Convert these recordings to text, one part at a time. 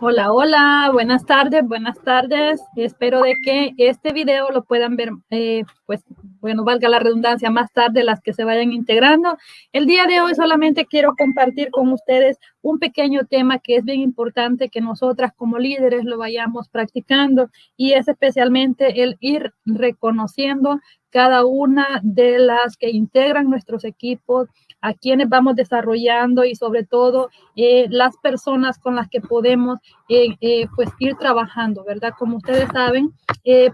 Hola, hola, buenas tardes, buenas tardes. Espero de que este video lo puedan ver, eh, pues, bueno, valga la redundancia, más tarde las que se vayan integrando. El día de hoy solamente quiero compartir con ustedes un pequeño tema que es bien importante que nosotras como líderes lo vayamos practicando y es especialmente el ir reconociendo cada una de las que integran nuestros equipos, a quienes vamos desarrollando y sobre todo eh, las personas con las que podemos eh, eh, pues ir trabajando, ¿verdad? Como ustedes saben,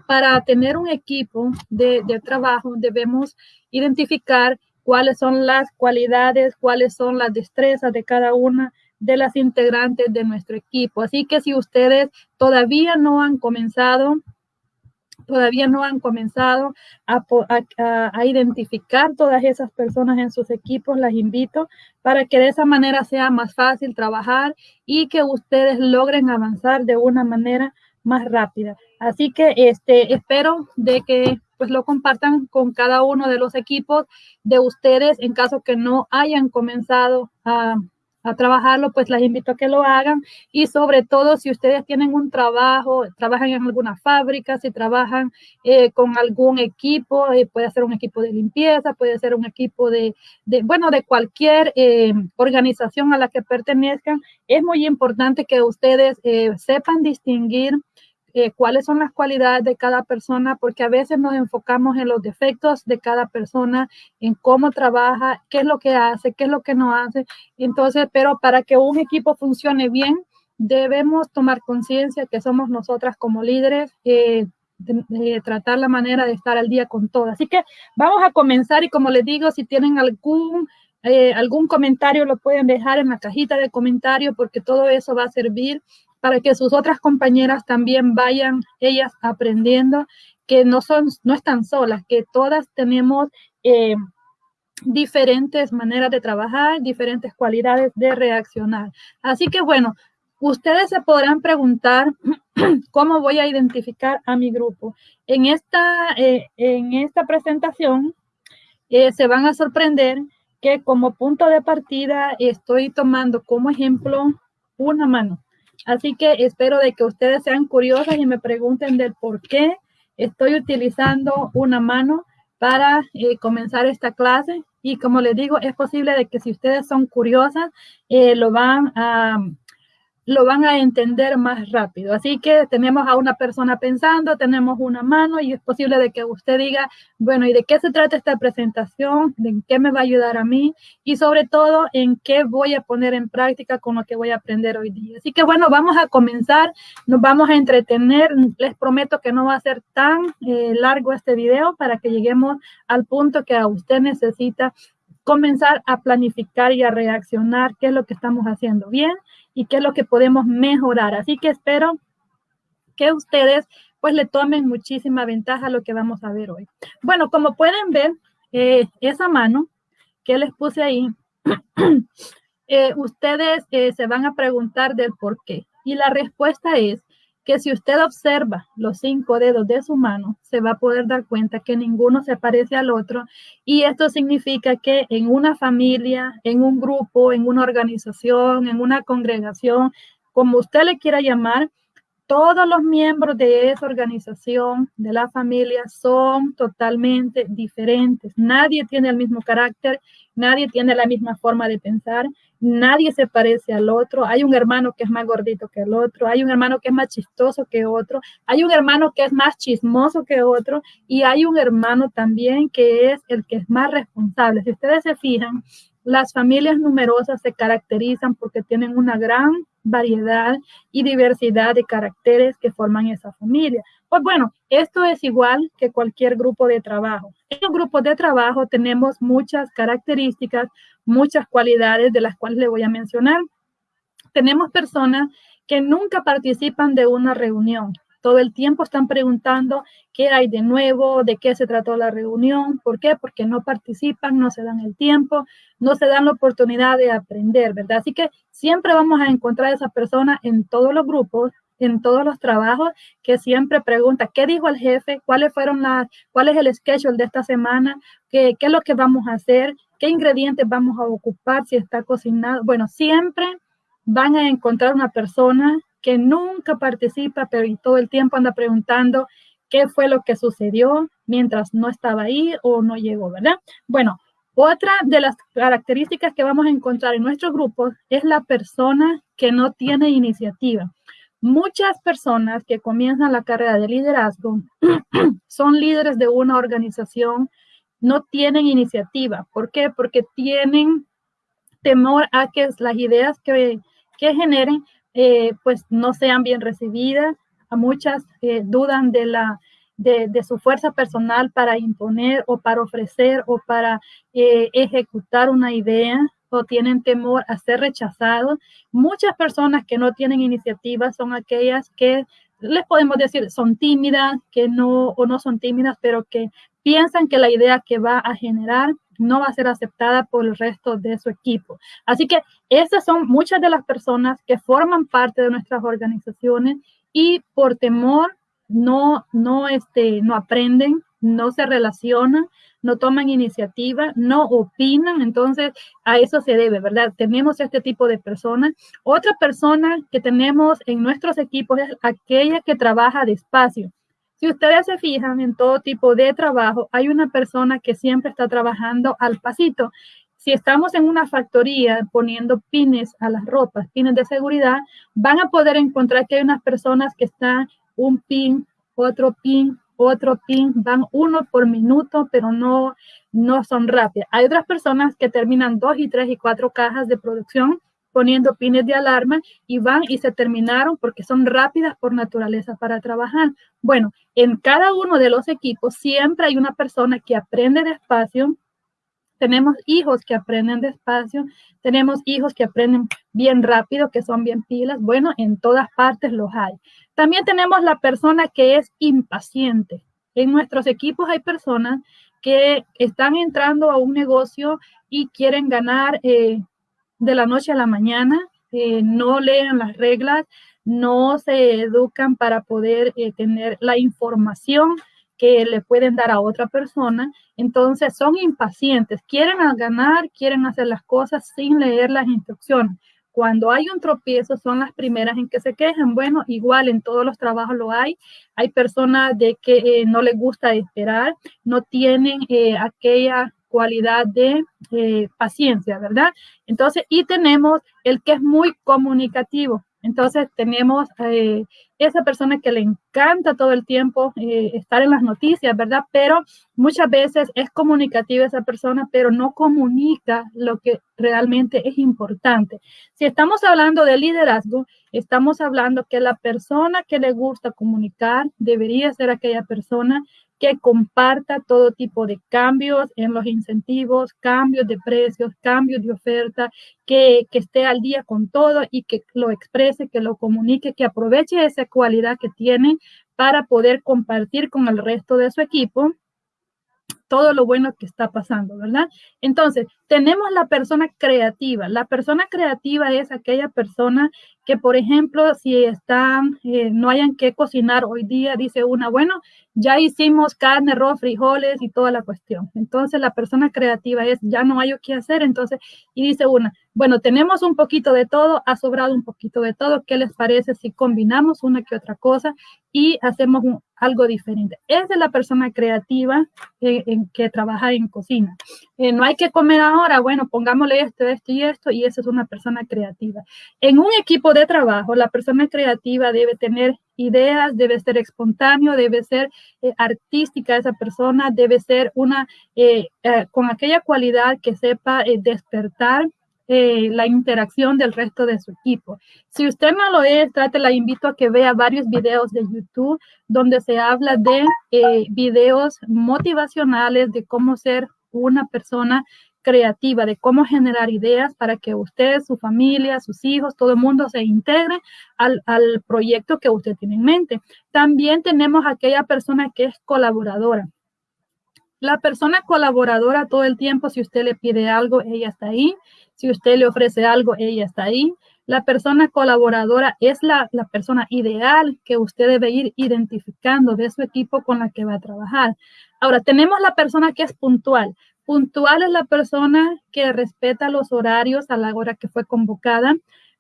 para tener un equipo de, de trabajo debemos identificar cuáles son las cualidades, cuáles son las destrezas de cada una de las integrantes de nuestro equipo. Así que si ustedes todavía no han comenzado todavía no han comenzado a, identificar todas esas personas en sus equipos, las invito para que de esa manera sea más fácil trabajar y que ustedes logren avanzar de una manera más rápida. Así que este, espero de que pues lo compartan con cada uno de los equipos de ustedes en caso que no hayan comenzado a a trabajarlo, pues las invito a que lo hagan. Y sobre todo si ustedes tienen un trabajo, trabajan en alguna fábrica, si trabajan eh, con algún equipo, eh, puede ser un equipo de limpieza, puede ser un equipo de, de bueno, de cualquier eh, organización a la que pertenezcan, es muy importante que ustedes sepan distinguir eh, cuáles son las cualidades de cada persona, porque a veces nos enfocamos en los defectos de cada persona, en cómo trabaja, qué es lo que hace, qué es lo que no hace. Entonces, pero para que un equipo funcione bien, debemos tomar conciencia que somos nosotras como líderes. Eh, de, tratar la manera de estar al día con todo. Así que vamos a comenzar y como les digo, si tienen algún eh, algún comentario lo pueden dejar en la cajita de comentarios porque todo eso va a servir para que sus otras compañeras también vayan ellas aprendiendo que no son, no están solas, que todas tenemos eh, diferentes maneras de trabajar, diferentes cualidades de reaccionar. Así que bueno, ustedes se podrán preguntar cómo voy a identificar a mi grupo. En esta, eh, en esta presentación eh, se van a sorprender que como punto de partida estoy tomando como ejemplo una mano. Así que espero de que ustedes sean curiosas y me pregunten del por qué estoy utilizando una mano para eh, comenzar esta clase. Y como les digo, es posible de que si ustedes son curiosas, eh, lo van a lo van a entender más rápido. Así que tenemos a una persona pensando, tenemos una mano y es posible de que usted diga, bueno, ¿y de qué se trata esta presentación? ¿De qué me va a ayudar a mí? Y sobre todo, ¿en qué voy a poner en práctica con lo que voy a aprender hoy día? Así que bueno, vamos a comenzar, nos vamos a entretener. Les prometo que no va a ser tan eh, largo este video para que lleguemos al punto que a usted necesita comenzar a planificar y a reaccionar qué es lo que estamos haciendo bien y qué es lo que podemos mejorar. Así que espero que ustedes pues le tomen muchísima ventaja a lo que vamos a ver hoy. Bueno, como pueden ver, eh, esa mano que les puse ahí, eh, ustedes eh, se van a preguntar del por qué. Y la respuesta es que si usted observa los cinco dedos de su mano, se va a poder dar cuenta que ninguno se parece al otro. Y esto significa que en una familia, en un grupo, en una organización, en una congregación, como usted le quiera llamar, todos los miembros de esa organización, de la familia, son totalmente diferentes. Nadie tiene el mismo carácter, nadie tiene la misma forma de pensar, nadie se parece al otro. Hay un hermano que es más gordito que el otro, hay un hermano que es más chistoso que otro, hay un hermano que es más chismoso que otro y hay un hermano también que es el que es más responsable. Si ustedes se fijan, las familias numerosas se caracterizan porque tienen una gran variedad y diversidad de caracteres que forman esa familia. Pues bueno, esto es igual que cualquier grupo de trabajo. En los grupos de trabajo tenemos muchas características, muchas cualidades de las cuales le voy a mencionar. Tenemos personas que nunca participan de una reunión, todo el tiempo están preguntando qué hay de nuevo, de qué se trató la reunión. ¿Por qué? Porque no participan, no se dan el tiempo, no se dan la oportunidad de aprender, ¿verdad? Así que siempre vamos a encontrar a esa persona en todos los grupos, en todos los trabajos, que siempre pregunta, ¿qué dijo el jefe? ¿Cuáles fueron las, cuál es el schedule de esta semana? ¿Qué, ¿Qué es lo que vamos a hacer? ¿Qué ingredientes vamos a ocupar si está cocinado? Bueno, siempre van a encontrar una persona que nunca participa, pero todo el tiempo anda preguntando qué fue lo que sucedió mientras no estaba ahí o no llegó, ¿verdad? Bueno, otra de las características que vamos a encontrar en nuestro grupo es la persona que no tiene iniciativa. Muchas personas que comienzan la carrera de liderazgo son líderes de una organización, no tienen iniciativa. ¿Por qué? Porque tienen temor a que las ideas que, generen eh, pues no sean bien recibidas. A muchas eh, dudan de, la, de, su fuerza personal para imponer o para ofrecer o para eh, ejecutar una idea o tienen temor a ser rechazados. Muchas personas que no tienen iniciativa son aquellas que les podemos decir son tímidas, que no o no son tímidas, pero que piensan que la idea que va a generar no va a ser aceptada por el resto de su equipo. Así que esas son muchas de las personas que forman parte de nuestras organizaciones y por temor no, no, este, no aprenden, no se relacionan, no toman iniciativa, no opinan, entonces a eso se debe, ¿verdad? Tenemos este tipo de personas. Otra persona que tenemos en nuestros equipos es aquella que trabaja despacio. Si ustedes se fijan en todo tipo de trabajo, hay una persona que siempre está trabajando al pasito. Si estamos en una factoría poniendo pines a las ropas, pines de seguridad, van a poder encontrar que hay unas personas que están un pin, otro pin, otro pin, van uno por minuto, pero no, no son rápidas. Hay otras personas que terminan dos y tres y cuatro cajas de producción poniendo pines de alarma y van y se terminaron porque son rápidas por naturaleza para trabajar. Bueno, en cada uno de los equipos siempre hay una persona que aprende despacio. Tenemos hijos que aprenden despacio, tenemos hijos que aprenden bien rápido, que son bien pilas. Bueno, en todas partes los hay. También tenemos la persona que es impaciente. En nuestros equipos hay personas que están entrando a un negocio y quieren ganar eh, de la noche a la mañana, eh, no leen las reglas, no se educan para poder eh, tener la información le pueden dar a otra persona. Entonces son impacientes, quieren ganar, quieren hacer las cosas sin leer las instrucciones. Cuando hay un tropiezo son las primeras en que se quejan. Bueno, igual en todos los trabajos lo hay. Hay personas de que eh, no les gusta esperar, no tienen eh, aquella cualidad de eh, paciencia, ¿verdad? Entonces, y tenemos el que es muy comunicativo. Entonces tenemos esa persona que le encanta todo el tiempo eh, estar en las noticias, ¿verdad? Pero muchas veces es comunicativa esa persona, pero no comunica lo que realmente es importante. Si estamos hablando de liderazgo, estamos hablando que la persona que le gusta comunicar debería ser aquella persona que comparta todo tipo de cambios en los incentivos, cambios de precios, cambios de oferta, que, esté al día con todo y que lo exprese, que lo comunique, que aproveche cualidad que tiene para poder compartir con el resto de su equipo todo lo bueno que está pasando, ¿verdad? Entonces, tenemos la persona creativa. La persona creativa es aquella persona que, por ejemplo, si están, eh, no hayan que cocinar hoy día, dice una, bueno, ya hicimos carne, arroz, frijoles y toda la cuestión. Entonces, la persona creativa es, ya no hay qué hacer, entonces, y dice una, bueno, tenemos un poquito de todo, ha sobrado un poquito de todo, ¿qué les parece si combinamos una que otra cosa y hacemos algo diferente? Es la persona creativa eh, en que trabaja en cocina. Eh, no hay que comer ahora, bueno, pongámosle esto, esto y esto, y esa es una persona creativa. En un equipo de trabajo, la persona creativa debe tener ideas, debe ser espontáneo, debe ser eh, artística esa persona, debe ser una, con aquella cualidad que sepa despertar eh, la interacción del resto de su equipo. Si usted no lo es, trate, la invito a que vea varios videos de YouTube donde se habla de eh, videos motivacionales de cómo ser una persona creativa, de cómo generar ideas para que usted, su familia, sus hijos, todo el mundo se integre al, al proyecto que usted tiene en mente. También tenemos aquella persona que es colaboradora. La persona colaboradora todo el tiempo, si usted le pide algo, ella está ahí. Si usted le ofrece algo, ella está ahí. La persona colaboradora es la, persona ideal que usted debe ir identificando de su equipo con la que va a trabajar. Ahora, tenemos la persona que es puntual. Puntual es la persona que respeta los horarios a la hora que fue convocada.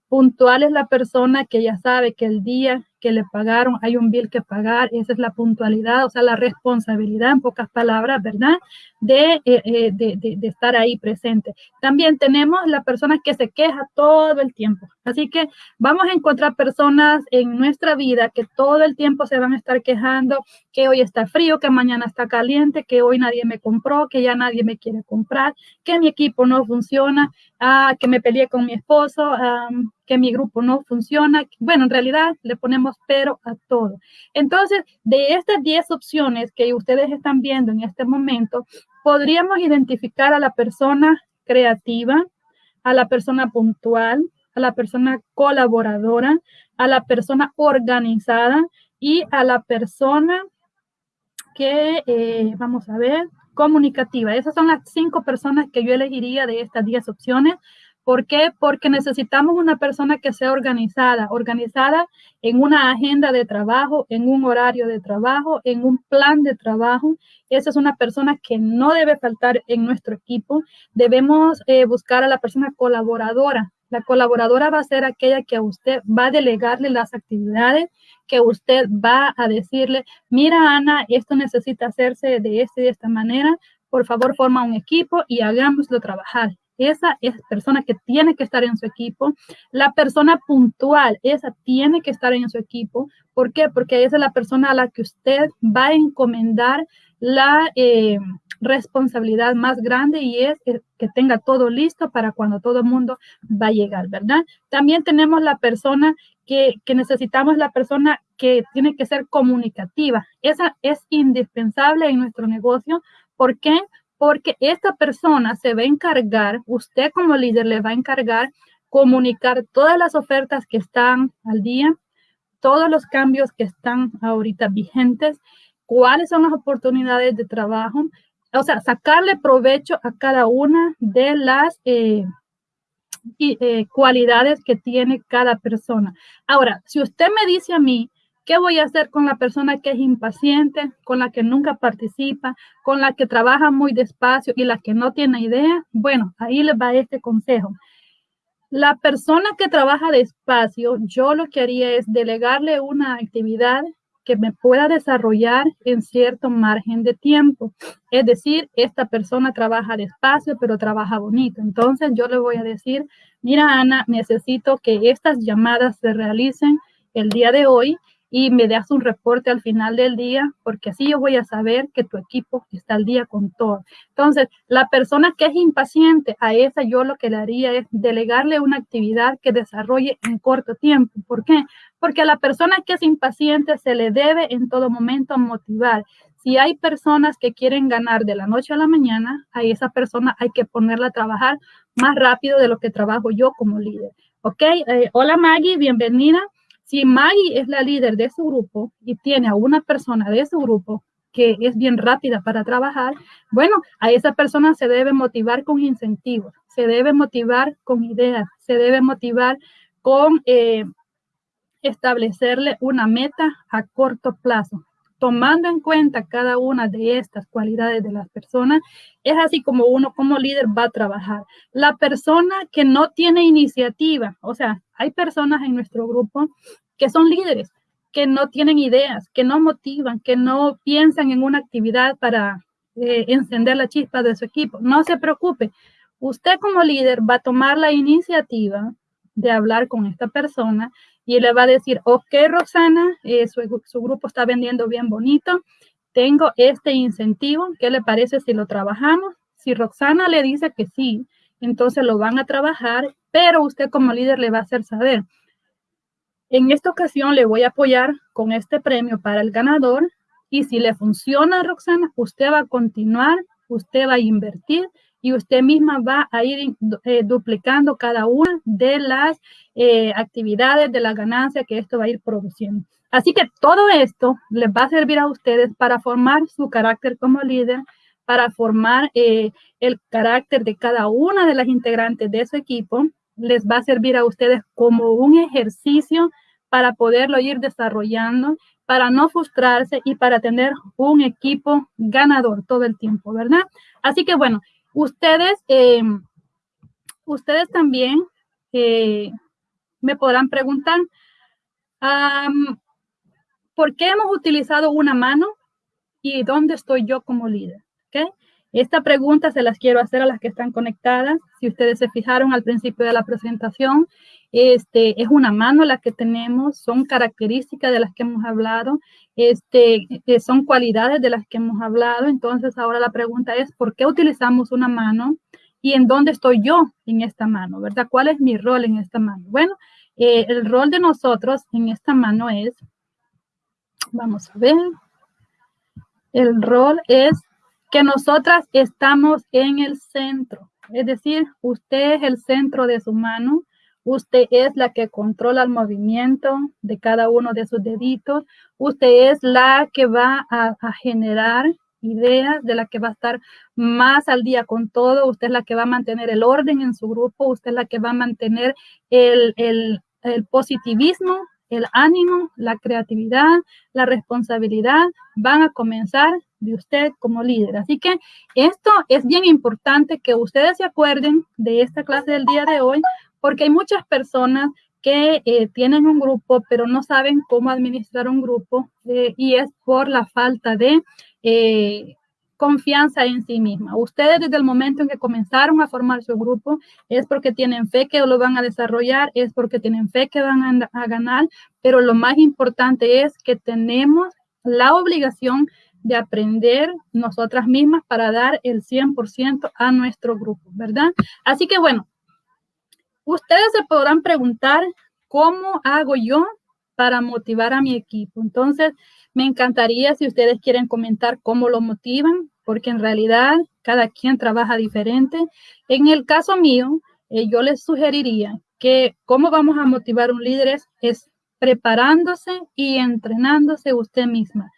Puntual es la persona que ya sabe que el día que le pagaron hay un bill que pagar, esa es la puntualidad, o sea, la responsabilidad, en pocas palabras, ¿verdad? De, eh, eh, de, de, de, estar ahí presente. También tenemos la persona que se queja todo el tiempo. Así que vamos a encontrar personas en nuestra vida que todo el tiempo se van a estar quejando que hoy está frío, que mañana está caliente, que hoy nadie me compró, que ya nadie me quiere comprar, que mi equipo no funciona, ah, que me peleé con mi esposo, ah, que mi grupo no funciona. Bueno, en realidad le ponemos pero a todo. Entonces, de estas 10 opciones que ustedes están viendo en este momento, podríamos identificar a la persona creativa, a la persona puntual, a la persona colaboradora, a la persona organizada y a la persona que, eh, vamos a ver, comunicativa. Esas son las cinco personas que yo elegiría de estas 10 opciones ¿Por qué? Porque necesitamos una persona que sea organizada, organizada en una agenda de trabajo, en un horario de trabajo, en un plan de trabajo. Esa es una persona que no debe faltar en nuestro equipo. Debemos eh, buscar a la persona colaboradora. La colaboradora va a ser aquella que a usted va a delegarle las actividades, que usted va a decirle, mira Ana, esto necesita hacerse de esta y de esta manera. Por favor, forma un equipo y hagámoslo trabajar esa es persona que tiene que estar en su equipo. La persona puntual, esa tiene que estar en su equipo. ¿Por qué? Porque esa es la persona a la que usted va a encomendar la eh, responsabilidad más grande y es que, tenga todo listo para cuando todo el mundo va a llegar, ¿verdad? También tenemos la persona que, que necesitamos, la persona que tiene que ser comunicativa. Esa es indispensable en nuestro negocio. ¿Por qué? Porque esta persona se va a encargar, usted como líder le va a encargar comunicar todas las ofertas que están al día, todos los cambios que están ahorita vigentes, cuáles son las oportunidades de trabajo, o sea, sacarle provecho a cada una de las eh, eh, cualidades que tiene cada persona. Ahora, si usted me dice a mí, ¿Qué voy a hacer con la persona que es impaciente, con la que nunca participa, con la que trabaja muy despacio y la que no tiene idea? Bueno, ahí les va este consejo. La persona que trabaja despacio, yo lo que haría es delegarle una actividad que me pueda desarrollar en cierto margen de tiempo. Es decir, esta persona trabaja despacio, pero trabaja bonito. Entonces yo le voy a decir, mira Ana, necesito que estas llamadas se realicen el día de hoy y me das un reporte al final del día, porque así yo voy a saber que tu equipo está al día con todo. Entonces, la persona que es impaciente, a esa yo lo que le haría es delegarle una actividad que desarrolle en corto tiempo. ¿Por qué? Porque a la persona que es impaciente se le debe en todo momento motivar. Si hay personas que quieren ganar de la noche a la mañana, a esa persona hay que ponerla a trabajar más rápido de lo que trabajo yo como líder. ¿Ok? Eh, hola Maggie, bienvenida. Si Maggie es la líder de su grupo y tiene a una persona de su grupo que es bien rápida para trabajar, bueno, a esa persona se debe motivar con incentivos, se debe motivar con ideas, se debe motivar con eh, establecerle una meta a corto plazo. Tomando en cuenta cada una de estas cualidades de las personas, es así como uno como líder va a trabajar. La persona que no tiene iniciativa, o sea, hay personas en nuestro grupo que son líderes, que no tienen ideas, que no motivan, que no piensan en una actividad para eh, encender la chispa de su equipo. No se preocupe. Usted como líder va a tomar la iniciativa de hablar con esta persona y le va a decir, ok, Roxana, eh, su, su grupo está vendiendo bien bonito, tengo este incentivo, ¿qué le parece si lo trabajamos? Si Roxana le dice que sí, entonces lo van a trabajar, pero usted como líder le va a hacer saber, en esta ocasión le voy a apoyar con este premio para el ganador y si le funciona, Roxana, usted va a continuar, usted va a invertir y usted misma va a ir eh, duplicando cada una de las eh, actividades de la ganancia que esto va a ir produciendo. Así que todo esto les va a servir a ustedes para formar su carácter como líder, para formar eh, el carácter de cada una de las integrantes de su equipo les va a servir a ustedes como un ejercicio para poderlo ir desarrollando, para no frustrarse y para tener un equipo ganador todo el tiempo, ¿verdad? Así que bueno, ustedes, eh, ustedes también, eh, me podrán preguntar, ¿por qué hemos utilizado una mano y dónde estoy yo como líder? Esta pregunta se las quiero hacer a las que están conectadas. Si ustedes se fijaron al principio de la presentación, este, es una mano la que tenemos, son características de las que hemos hablado, este, eh, son cualidades de las que hemos hablado. Entonces, ahora la pregunta es, ¿por qué utilizamos una mano? ¿Y en dónde estoy yo en esta mano? ¿Verdad? ¿Cuál es mi rol en esta mano? Bueno, eh, el rol de nosotros en esta mano es, vamos a ver, el rol es que nosotras estamos en el centro. Es decir, usted es el centro de su mano, usted es la que controla el movimiento de cada uno de sus deditos, usted es la que va a, generar ideas, de la que va a estar más al día con todo, usted es la que va a mantener el orden en su grupo, usted es la que va a mantener el, el positivismo, el ánimo, la creatividad, la responsabilidad, van a comenzar de usted como líder. Así que esto es bien importante que ustedes se acuerden de esta clase del día de hoy, porque hay muchas personas que eh, tienen un grupo, pero no saben cómo administrar un grupo eh, y es por la falta de eh, confianza en sí misma. Ustedes desde el momento en que comenzaron a formar su grupo es porque tienen fe que lo van a desarrollar, es porque tienen fe que van a, a ganar, pero lo más importante es que tenemos la obligación de aprender nosotras mismas para dar el 100% a nuestro grupo, ¿verdad? Así que bueno, ustedes se podrán preguntar, ¿cómo hago yo para motivar a mi equipo? Entonces, me encantaría si ustedes quieren comentar cómo lo motivan, porque en realidad cada quien trabaja diferente. En el caso mío, eh, yo les sugeriría que cómo vamos a motivar un líder es preparándose y entrenándose usted misma.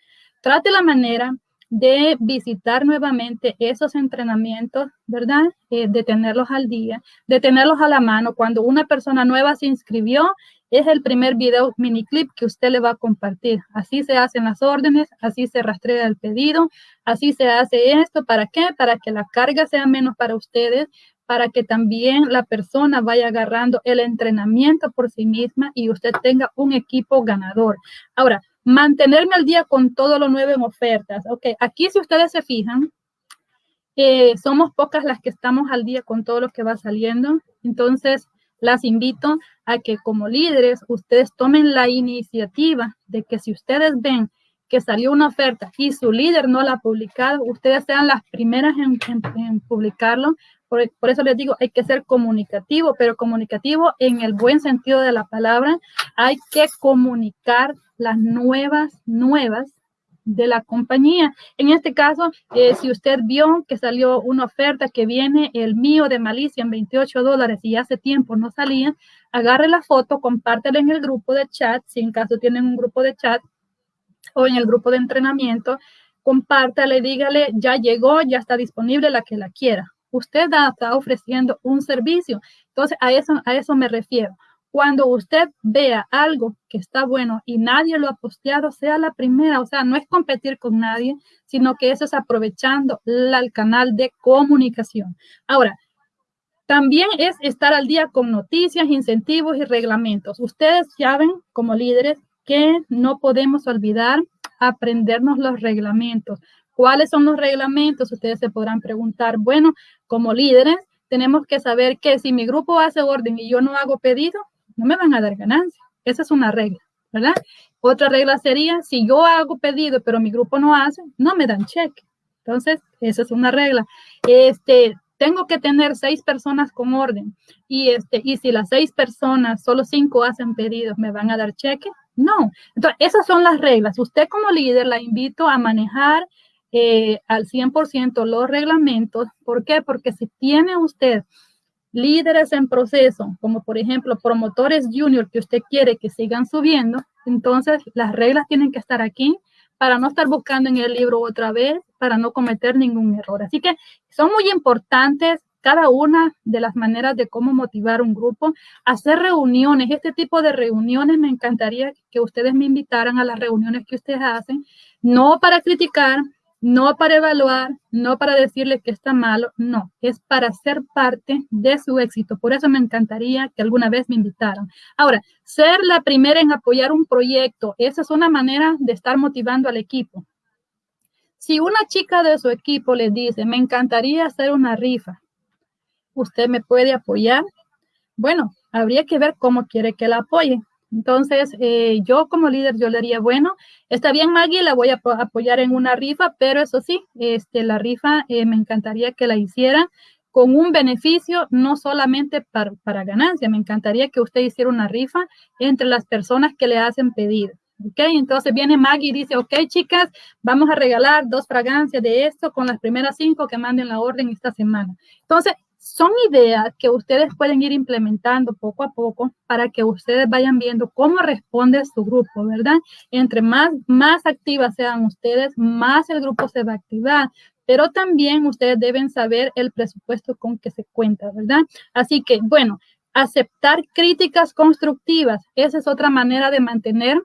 Trate la manera de visitar nuevamente esos entrenamientos, ¿verdad? Eh, de tenerlos al día, de tenerlos a la mano. Cuando una persona nueva se inscribió, es el primer video mini clip que usted le va a compartir. Así se hacen las órdenes, así se rastrea el pedido, así se hace esto. ¿Para qué? Para que la carga sea menos para ustedes, para que también la persona vaya agarrando el entrenamiento por sí misma y usted tenga un equipo ganador. Ahora, mantenerme al día con todo lo nuevo en ofertas. Ok, aquí si ustedes se fijan, eh, somos pocas las que estamos al día con todo lo que va saliendo. Entonces, las invito a que como líderes ustedes tomen la iniciativa de que si ustedes ven que salió una oferta y su líder no la ha publicado, ustedes sean las primeras en publicarlo por, eso les digo, hay que ser comunicativo, pero comunicativo en el buen sentido de la palabra. Hay que comunicar las nuevas, nuevas de la compañía. En este caso, eh, si usted vio que salió una oferta que viene el mío de Malicia en 28 dólares y hace tiempo no salía, agarre la foto, compártela en el grupo de chat, si en caso tienen un grupo de chat o en el grupo de entrenamiento, compártale, dígale, ya llegó, ya está disponible la que la quiera usted está ofreciendo un servicio. Entonces, a eso, a eso me refiero. Cuando usted vea algo que está bueno y nadie lo ha posteado, sea la primera. O sea, no es competir con nadie, sino que eso es aprovechando el canal de comunicación. Ahora, también es estar al día con noticias, incentivos y reglamentos. Ustedes saben como líderes que no podemos olvidar aprendernos los reglamentos. ¿Cuáles son los reglamentos? Ustedes se podrán preguntar, bueno, como líderes, tenemos que saber que si mi grupo hace orden y yo no hago pedido, no me van a dar ganancia. Esa es una regla, ¿verdad? Otra regla sería, si yo hago pedido, pero mi grupo no hace, no me dan cheque. Entonces, esa es una regla. Este, tengo que tener seis personas con orden y este y si las seis personas solo cinco hacen pedidos me van a dar cheque no entonces esas son las reglas usted como líder la invito a manejar eh, al 100% los reglamentos. ¿Por qué? Porque si tiene usted líderes en proceso, como por ejemplo promotores junior que usted quiere que sigan subiendo, entonces las reglas tienen que estar aquí para no estar buscando en el libro otra vez, para no cometer ningún error. Así que son muy importantes cada una de las maneras de cómo motivar un grupo, hacer reuniones, este tipo de reuniones, me encantaría que ustedes me invitaran a las reuniones que ustedes hacen, no para criticar, no para evaluar, no para decirle que está malo, no, es para ser parte de su éxito. Por eso me encantaría que alguna vez me invitaran. Ahora, ser la primera en apoyar un proyecto, esa es una manera de estar motivando al equipo. Si una chica de su equipo le dice, me encantaría hacer una rifa, ¿usted me puede apoyar? Bueno, habría que ver cómo quiere que la apoye. Entonces, eh, yo como líder, yo le diría, bueno, está bien Maggie, la voy a apoyar en una rifa, pero eso sí, este, la rifa eh, me encantaría que la hiciera con un beneficio, no solamente para, para, ganancia, me encantaría que usted hiciera una rifa entre las personas que le hacen pedido. ¿Ok? Entonces viene Maggie y dice, ok, chicas, vamos a regalar dos fragancias de esto con las primeras cinco que manden la orden esta semana. Entonces, son ideas que ustedes pueden ir implementando poco a poco para que ustedes vayan viendo cómo responde su grupo, ¿verdad? Entre más, más activas sean ustedes, más el grupo se va a activar. Pero también ustedes deben saber el presupuesto con que se cuenta, ¿verdad? Así que, bueno, aceptar críticas constructivas. Esa es otra manera de mantener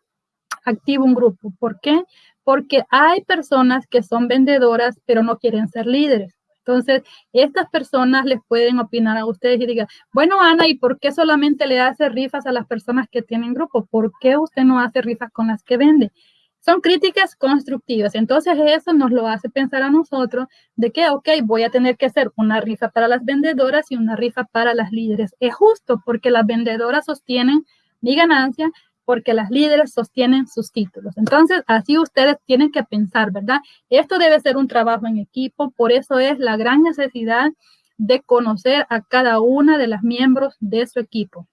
activo un grupo. ¿Por qué? Porque hay personas que son vendedoras, pero no quieren ser líderes. Entonces, estas personas les pueden opinar a ustedes y digan, bueno, Ana, ¿y por qué solamente le hace rifas a las personas que tienen grupo? ¿Por qué usted no hace rifas con las que vende? Son críticas constructivas. Entonces, eso nos lo hace pensar a nosotros de que, ok, voy a tener que hacer una rifa para las vendedoras y una rifa para las líderes. Es justo porque las vendedoras sostienen mi ganancia porque las líderes sostienen sus títulos. Entonces, así ustedes tienen que pensar, ¿verdad? Esto debe ser un trabajo en equipo, por eso es la gran necesidad de conocer a cada una de las miembros de su equipo.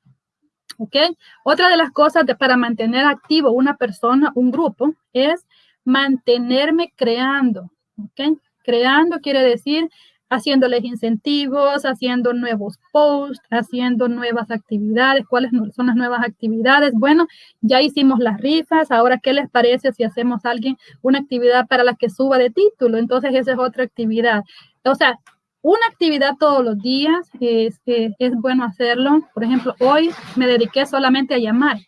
¿Ok? Otra de las cosas para mantener activo una persona, un grupo, es mantenerme creando. ¿Ok? Creando quiere decir haciéndoles incentivos, haciendo nuevos posts, haciendo nuevas actividades. ¿Cuáles son las nuevas actividades? Bueno, ya hicimos las rifas. Ahora, ¿qué les parece si hacemos alguien una actividad para la que suba de título? Entonces, esa es otra actividad. O sea, una actividad todos los días es, es bueno hacerlo. Por ejemplo, hoy me dediqué solamente a llamar.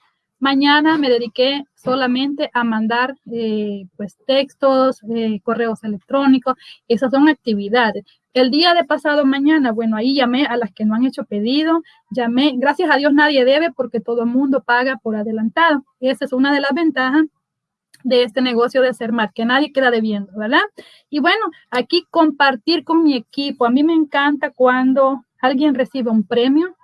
Mañana me dediqué solamente a mandar eh, pues textos, eh, correos electrónicos, esas son actividades. El día de pasado mañana, bueno, ahí llamé a las que no han hecho pedido, llamé, gracias a Dios nadie debe porque todo el mundo paga por adelantado. Esa es una de las ventajas de este negocio de ser más, que nadie queda debiendo, ¿verdad? Y bueno, aquí compartir con mi equipo. A mí me encanta cuando alguien recibe un premio,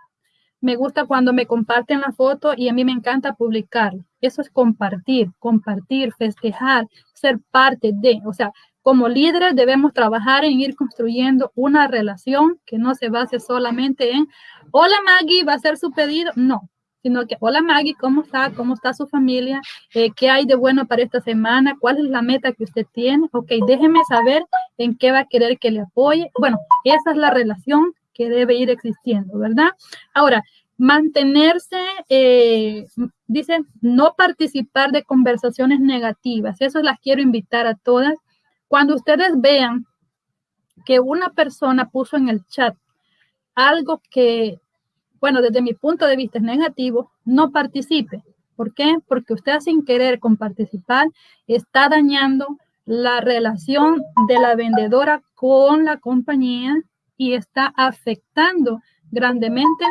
me gusta cuando me comparten la foto y a mí me encanta publicar. Eso es compartir, compartir, festejar, ser parte de, o sea, como líderes debemos trabajar en ir construyendo una relación que no se base solamente en, hola Maggie, va a ser su pedido. No, sino que, hola Maggie, ¿cómo está? ¿Cómo está su familia? Eh, ¿Qué hay de bueno para esta semana? ¿Cuál es la meta que usted tiene? Ok, déjeme saber en qué va a querer que le apoye. Bueno, esa es la relación que debe ir existiendo, ¿verdad? Ahora, mantenerse, eh, dice, no participar de conversaciones negativas. Eso las quiero invitar a todas. Cuando ustedes vean que una persona puso en el chat algo que, bueno, desde mi punto de vista es negativo, no participe. ¿Por qué? Porque usted sin querer con participar está dañando la relación de la vendedora con la compañía y está afectando grandemente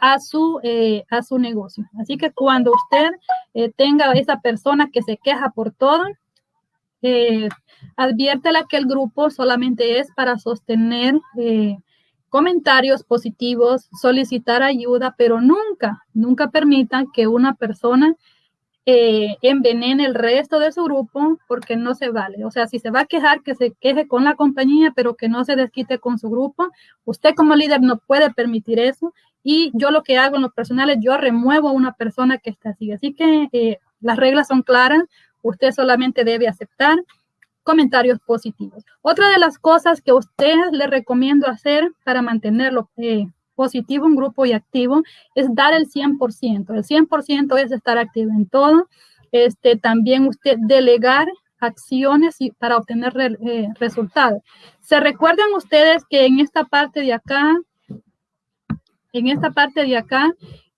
a su, eh, a su negocio. Así que cuando usted eh, tenga esa persona que se queja por todo, eh, adviértela que el grupo solamente es para sostener eh, comentarios positivos, solicitar ayuda, pero nunca, nunca permitan que una persona eh, envenene el resto de su grupo porque no se vale. O sea, si se va a quejar, que se queje con la compañía, pero que no se desquite con su grupo. Usted como líder no puede permitir eso. Y yo lo que hago en los personales, yo remuevo a una persona que está así. Así que eh, las reglas son claras. Usted solamente debe aceptar comentarios positivos. Otra de las cosas que a usted le recomiendo hacer para mantenerlo eh, positivo, un grupo y activo, es dar el 100%. El 100% es estar activo en todo. Este, también usted delegar acciones para obtener eh, resultados. ¿Se recuerdan ustedes que en esta parte de acá, en esta parte de acá,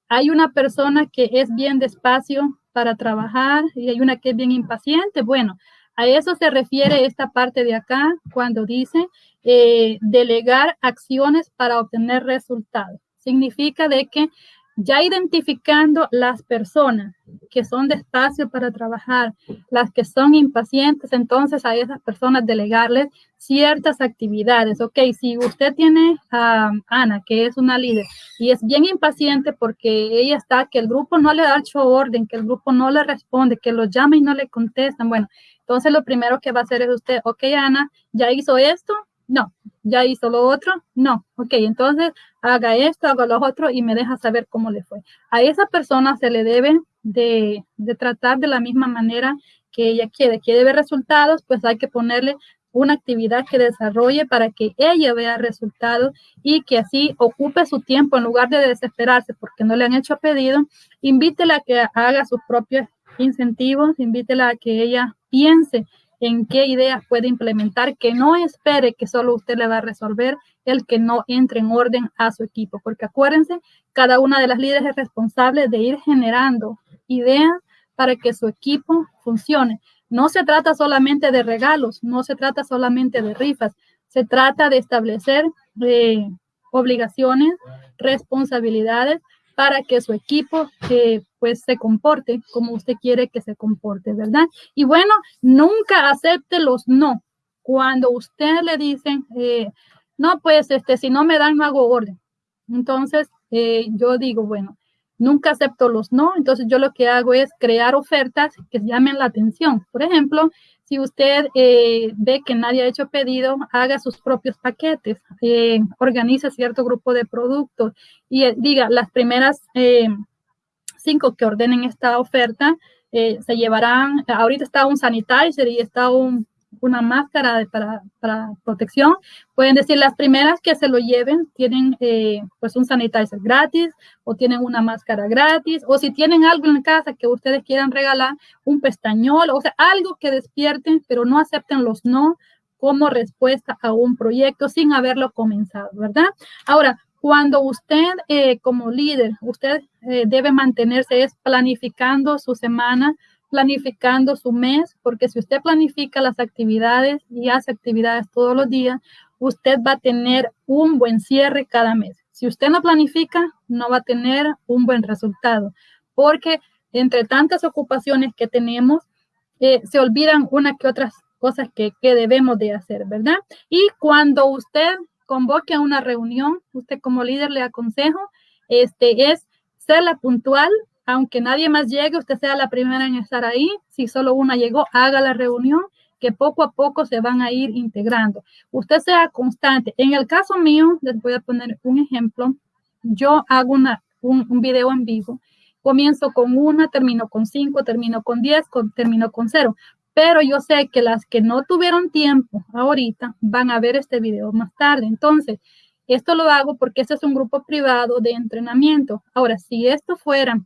hay una persona que es bien despacio para trabajar y hay una que es bien impaciente? Bueno, A eso se refiere esta parte de acá cuando dice eh, delegar acciones para obtener resultados. Significa de que ya identificando las personas que son despacio para trabajar, las que son impacientes, entonces a esas personas delegarles ciertas actividades. Ok, si usted tiene a Ana, que es una líder, y es bien impaciente porque ella está, que el grupo no le da hecho orden, que el grupo no le responde, que lo llama y no le contestan. Bueno, entonces lo primero que va a hacer es usted, ok, Ana, ya hizo esto, no, ya hizo lo otro, no, ok, entonces haga esto, haga lo otro y me deja saber cómo le fue. A esa persona se le debe de, tratar de la misma manera que ella quiere, quiere ver resultados, pues hay que ponerle una actividad que desarrolle para que ella vea resultados y que así ocupe su tiempo en lugar de desesperarse porque no le han hecho pedido, invítela a que haga sus propios incentivos, invítela a que ella piense en qué ideas puede implementar, que no espere que solo usted le va a resolver el que no entre en orden a su equipo, porque acuérdense, cada una de las líderes es responsable de ir generando ideas para que su equipo funcione. No se trata solamente de regalos, no se trata solamente de rifas, se trata de establecer eh, obligaciones, responsabilidades para que su equipo eh, pues se comporte como usted quiere que se comporte, ¿verdad? Y bueno, nunca acepte los no. Cuando usted le dicen, eh, no, pues este, si no me dan, no hago orden. Entonces, eh, yo digo, bueno, nunca acepto los no, entonces yo lo que hago es crear ofertas que llamen la atención. Por ejemplo, si usted eh, ve que nadie ha hecho pedido, haga sus propios paquetes, eh, organice cierto grupo de productos y eh, diga, las primeras cinco que ordenen esta oferta se llevarán, ahorita está un sanitizer y está un una máscara para, protección. Pueden decir las primeras que se lo lleven tienen eh, pues un sanitizer gratis o tienen una máscara gratis o si tienen algo en casa que ustedes quieran regalar, un pestañol, o sea, algo que despierten, pero no acepten los no como respuesta a un proyecto sin haberlo comenzado, ¿verdad? Ahora, cuando usted eh, como líder, usted eh, debe mantenerse es planificando su semana, planificando su mes, porque si usted planifica las actividades y hace actividades todos los días, usted va a tener un buen cierre cada mes. Si usted no planifica, no va a tener un buen resultado, porque entre tantas ocupaciones que tenemos, eh, se olvidan una que otras cosas que, que debemos de hacer, ¿verdad? Y cuando usted convoque a una reunión, usted como líder le aconsejo, este es ser la puntual, aunque nadie más llegue, usted sea la primera en estar ahí. Si solo una llegó, haga la reunión, que poco a poco se van a ir integrando. Usted sea constante. En el caso mío, les voy a poner un ejemplo. Yo hago una, un, video en vivo. Comienzo con una, termino con cinco, termino con diez, termino con cero. Pero yo sé que las que no tuvieron tiempo ahorita van a ver este video más tarde. Entonces, esto lo hago porque este es un grupo privado de entrenamiento. Ahora, si esto fuera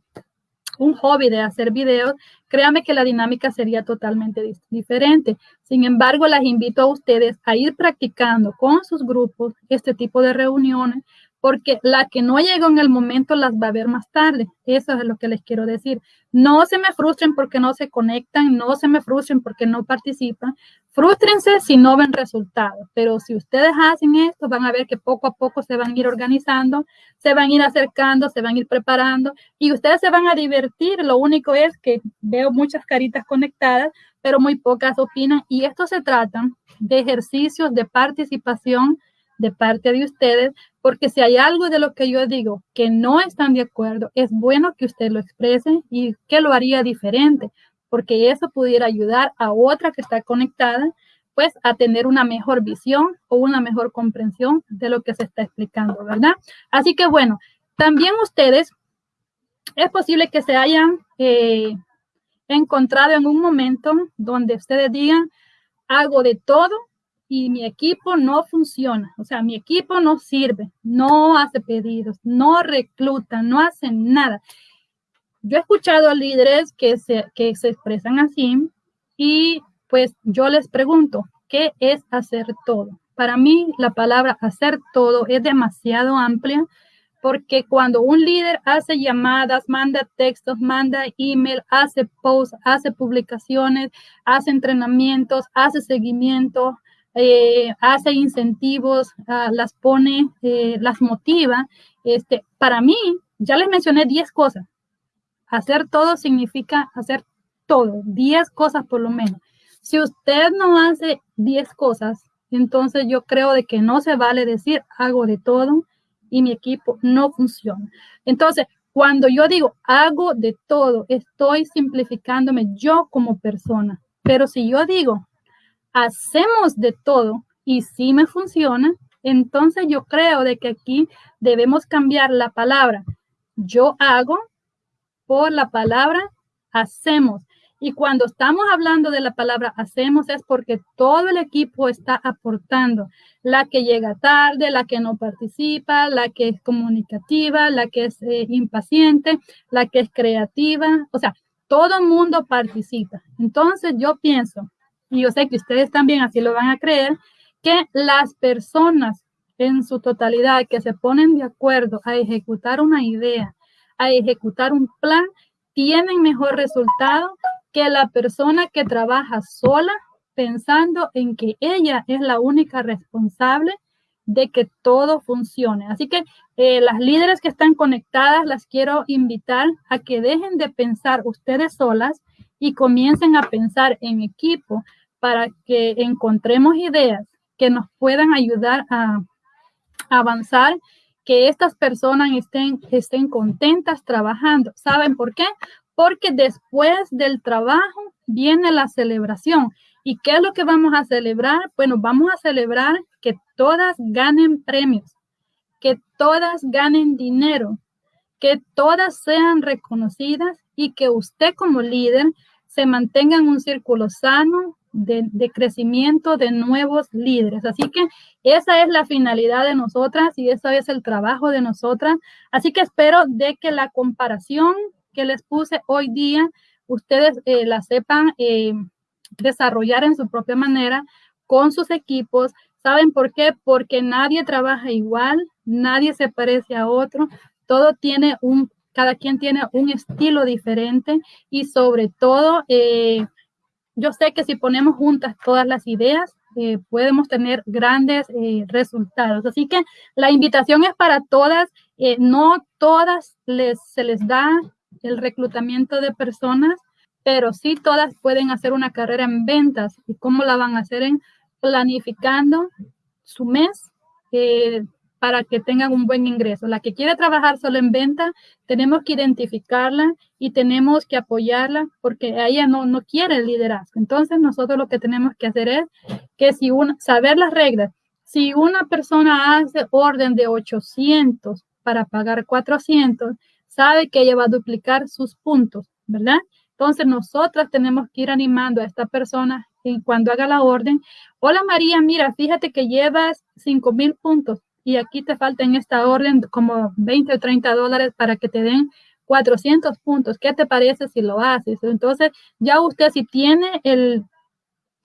un hobby de hacer videos, créame que la dinámica sería totalmente diferente. Sin embargo, las invito a ustedes a ir practicando con sus grupos este tipo de reuniones porque la que no llegó en el momento las va a ver más tarde. Eso es lo que les quiero decir. No se me frustren porque no se conectan, no se me frustren porque no participan. Frústrense si no ven resultados, pero si ustedes hacen esto, van a ver que poco a poco se van a ir organizando, se van a ir acercando, se van a ir preparando y ustedes se van a divertir. Lo único es que veo muchas caritas conectadas, pero muy pocas opinan y esto se trata de ejercicios de participación de parte de ustedes, porque si hay algo de lo que yo digo que no están de acuerdo, es bueno que usted lo exprese y que lo haría diferente, porque eso pudiera ayudar a otra que está conectada, pues a tener una mejor visión o una mejor comprensión de lo que se está explicando, ¿verdad? Así que bueno, también ustedes, es posible que se hayan eh, encontrado en un momento donde ustedes digan, hago de todo y mi equipo no funciona, o sea, mi equipo no sirve, no hace pedidos, no recluta, no hace nada. Yo he escuchado a líderes que se, que se expresan así y pues yo les pregunto, ¿qué es hacer todo? Para mí la palabra hacer todo es demasiado amplia porque cuando un líder hace llamadas, manda textos, manda email, hace posts, hace publicaciones, hace entrenamientos, hace seguimiento, eh, hace incentivos, ah, las pone, eh, las motiva. Este, para mí, ya les mencioné 10 cosas. Hacer todo significa hacer todo, 10 cosas por lo menos. Si usted no hace 10 cosas, entonces yo creo de que no se vale decir hago de todo y mi equipo no funciona. Entonces, cuando yo digo hago de todo, estoy simplificándome yo como persona. Pero si yo digo hacemos de todo y si me funciona, entonces yo creo de que aquí debemos cambiar la palabra yo hago por la palabra hacemos. Y cuando estamos hablando de la palabra hacemos es porque todo el equipo está aportando. La que llega tarde, la que no participa, la que es comunicativa, la que es eh, impaciente, la que es creativa. O sea, todo el mundo participa. Entonces yo pienso, y yo sé que ustedes también así lo van a creer, que las personas en su totalidad que se ponen de acuerdo a ejecutar una idea, a ejecutar un plan, tienen mejor resultado que la persona que trabaja sola pensando en que ella es la única responsable de que todo funcione. Así que eh, las líderes que están conectadas las quiero invitar a que dejen de pensar ustedes solas y comiencen a pensar en equipo para que encontremos ideas que nos puedan ayudar a, avanzar, que estas personas estén, estén contentas trabajando. ¿Saben por qué? porque después del trabajo viene la celebración. ¿Y qué es lo que vamos a celebrar? Bueno, vamos a celebrar que todas ganen premios, que todas ganen dinero, que todas sean reconocidas y que usted como líder se mantenga en un círculo sano de, de, crecimiento de nuevos líderes. Así que esa es la finalidad de nosotras y eso es el trabajo de nosotras. Así que espero de que la comparación que les puse hoy día, ustedes eh, la sepan eh, desarrollar en su propia manera con sus equipos. ¿Saben por qué? Porque nadie trabaja igual, nadie se parece a otro, todo tiene un, cada quien tiene un estilo diferente y sobre todo, eh, yo sé que si ponemos juntas todas las ideas, podemos tener grandes resultados. Así que la invitación es para todas, no todas les, se les da el reclutamiento de personas, pero sí todas pueden hacer una carrera en ventas. ¿Y cómo la van a hacer? En planificando su mes eh, para que tengan un buen ingreso. La que quiere trabajar solo en venta, tenemos que identificarla y tenemos que apoyarla porque ella no, no quiere el liderazgo. Entonces nosotros lo que tenemos que hacer es que si una, saber las reglas, si una persona hace orden de 800 para pagar 400, sabe que ella va a duplicar sus puntos, ¿verdad? Entonces nosotras tenemos que ir animando a esta persona y cuando haga la orden. Hola María, mira, fíjate que llevas 5 mil puntos y aquí te falta en esta orden como 20 o 30 dólares para que te den 400 puntos. ¿Qué te parece si lo haces? Entonces ya usted si tiene el,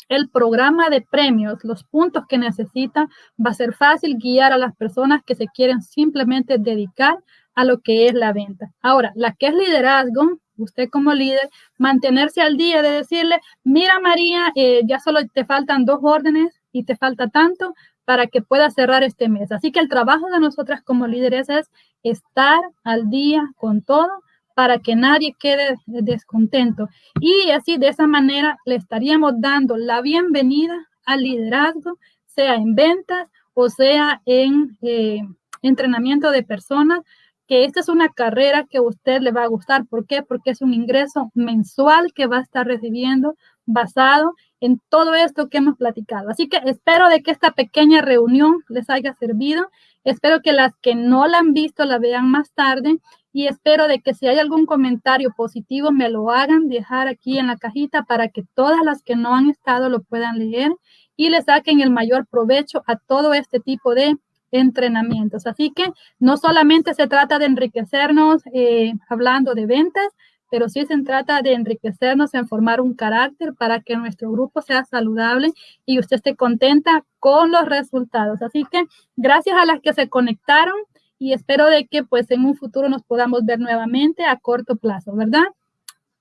el programa de premios, los puntos que necesita, va a ser fácil guiar a las personas que se quieren simplemente dedicar a lo que es la venta. Ahora, la que es liderazgo, usted como líder, mantenerse al día de decirle, mira María, eh, ya solo te faltan dos órdenes y te falta tanto para que puedas cerrar este mes. Así que el trabajo de nosotras como líderes es estar al día con todo para que nadie quede descontento. Y así de esa manera le estaríamos dando la bienvenida al liderazgo, sea en ventas o sea en eh, entrenamiento de personas, que esta es una carrera que a usted le va a gustar. ¿Por qué? Porque es un ingreso mensual que va a estar recibiendo basado en todo esto que hemos platicado. Así que espero de que esta pequeña reunión les haya servido. Espero que las que no la han visto la vean más tarde y espero de que si hay algún comentario positivo me lo hagan dejar aquí en la cajita para que todas las que no han estado lo puedan leer y le saquen el mayor provecho a todo este tipo de entrenamientos. Así que no solamente se trata de enriquecernos eh, hablando de ventas, pero sí se trata de enriquecernos en formar un carácter para que nuestro grupo sea saludable y usted esté contenta con los resultados. Así que gracias a las que se conectaron y espero de que pues en un futuro nos podamos ver nuevamente a corto plazo, ¿verdad?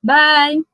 Bye.